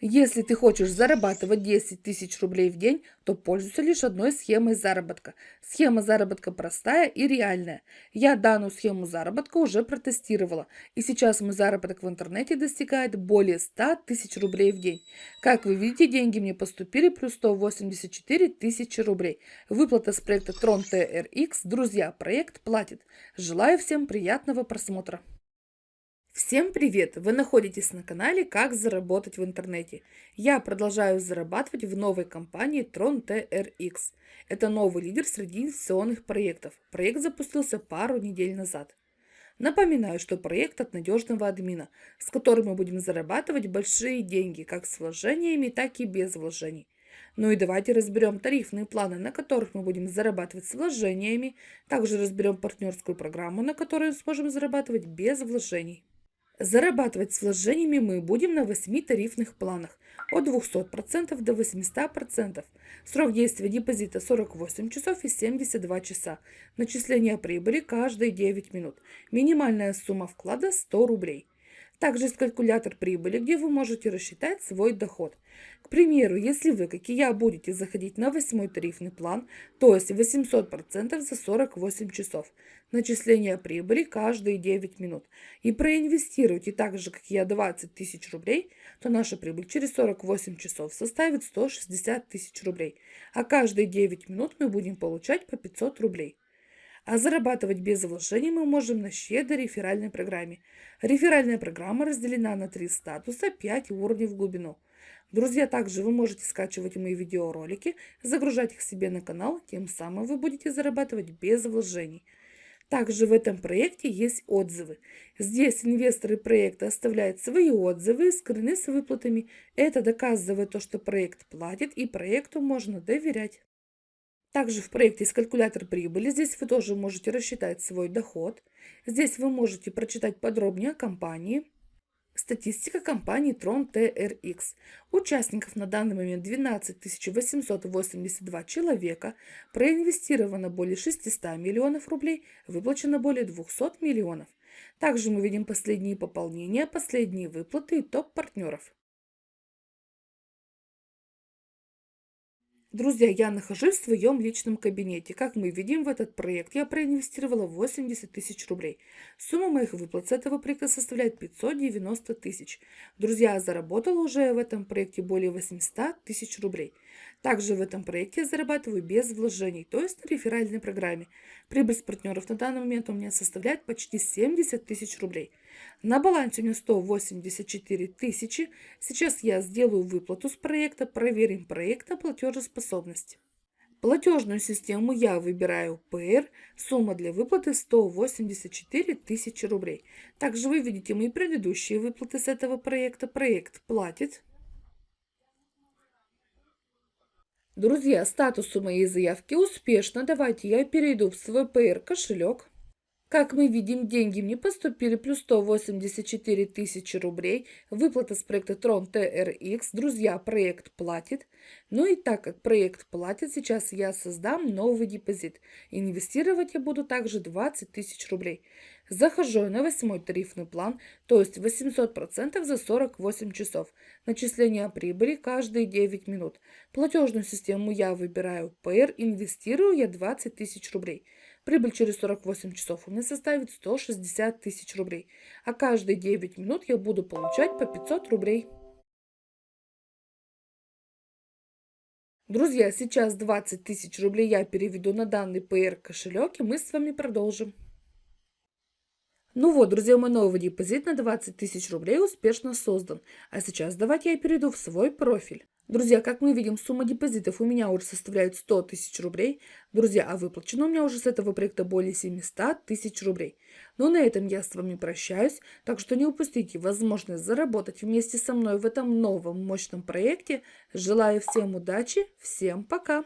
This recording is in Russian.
Если ты хочешь зарабатывать 10 тысяч рублей в день, то пользуйся лишь одной схемой заработка. Схема заработка простая и реальная. Я данную схему заработка уже протестировала, и сейчас мой заработок в интернете достигает более 100 тысяч рублей в день. Как вы видите, деньги мне поступили плюс 184 тысячи рублей. Выплата с проекта Tron TRX. Друзья, проект платит. Желаю всем приятного просмотра. Всем привет! Вы находитесь на канале «Как заработать в интернете». Я продолжаю зарабатывать в новой компании Tron TRX. Это новый лидер среди инвестиционных проектов. Проект запустился пару недель назад. Напоминаю, что проект от надежного админа, с которым мы будем зарабатывать большие деньги, как с вложениями, так и без вложений. Ну и давайте разберем тарифные планы, на которых мы будем зарабатывать с вложениями. Также разберем партнерскую программу, на которой сможем зарабатывать без вложений. Зарабатывать с вложениями мы будем на 8 тарифных планах от 200% до 800%. Срок действия депозита 48 часов и 72 часа. Начисление прибыли каждые 9 минут. Минимальная сумма вклада 100 рублей. Также есть калькулятор прибыли, где вы можете рассчитать свой доход. К примеру, если вы, как и я, будете заходить на восьмой тарифный план, то есть 800% за 48 часов, начисление прибыли каждые 9 минут, и проинвестируете так же, как и я, 20 тысяч рублей, то наша прибыль через 48 часов составит 160 тысяч рублей, а каждые 9 минут мы будем получать по 500 рублей. А зарабатывать без вложений мы можем на щедрой реферальной программе. Реферальная программа разделена на три статуса, 5 уровней в глубину. Друзья, также вы можете скачивать мои видеоролики, загружать их себе на канал, тем самым вы будете зарабатывать без вложений. Также в этом проекте есть отзывы. Здесь инвесторы проекта оставляют свои отзывы, скрыны с выплатами. Это доказывает то, что проект платит и проекту можно доверять. Также в проекте есть калькулятор прибыли. Здесь вы тоже можете рассчитать свой доход. Здесь вы можете прочитать подробнее о компании. Статистика компании Tron TRX. Участников на данный момент 12 882 человека, проинвестировано более 600 миллионов рублей, выплачено более 200 миллионов. Также мы видим последние пополнения, последние выплаты и топ Друзья, я нахожусь в своем личном кабинете. Как мы видим, в этот проект я проинвестировала 80 тысяч рублей. Сумма моих выплат с этого проекта составляет 590 тысяч. Друзья, заработала уже в этом проекте более 800 тысяч рублей. Также в этом проекте я зарабатываю без вложений, то есть на реферальной программе. Прибыль с партнеров на данный момент у меня составляет почти 70 тысяч рублей. На балансе у меня 184 тысячи. Сейчас я сделаю выплату с проекта, проверим проект на платежеспособность. Платежную систему я выбираю ПР, сумма для выплаты 184 тысячи рублей. Также вы видите мои предыдущие выплаты с этого проекта. Проект платит. Друзья, статус у моей заявки успешно. Давайте я перейду в свой PR кошелек. Как мы видим, деньги мне поступили плюс 184 тысячи рублей. Выплата с проекта Tron TRX. Друзья, проект платит. Ну и так как проект платит, сейчас я создам новый депозит. Инвестировать я буду также 20 тысяч рублей. Захожу на восьмой тарифный план, то есть 800% за 48 часов. Начисление прибыли каждые 9 минут. Платежную систему я выбираю PR, инвестирую я 20 тысяч рублей. Прибыль через 48 часов у меня составит 160 тысяч рублей. А каждые 9 минут я буду получать по 500 рублей. Друзья, сейчас 20 тысяч рублей я переведу на данный PR кошелек и мы с вами продолжим. Ну вот, друзья, мой новый депозит на 20 тысяч рублей успешно создан. А сейчас давайте я перейду в свой профиль. Друзья, как мы видим, сумма депозитов у меня уже составляет 100 тысяч рублей. Друзья, а выплачено у меня уже с этого проекта более 700 тысяч рублей. Ну, на этом я с вами прощаюсь, так что не упустите возможность заработать вместе со мной в этом новом мощном проекте. Желаю всем удачи, всем пока!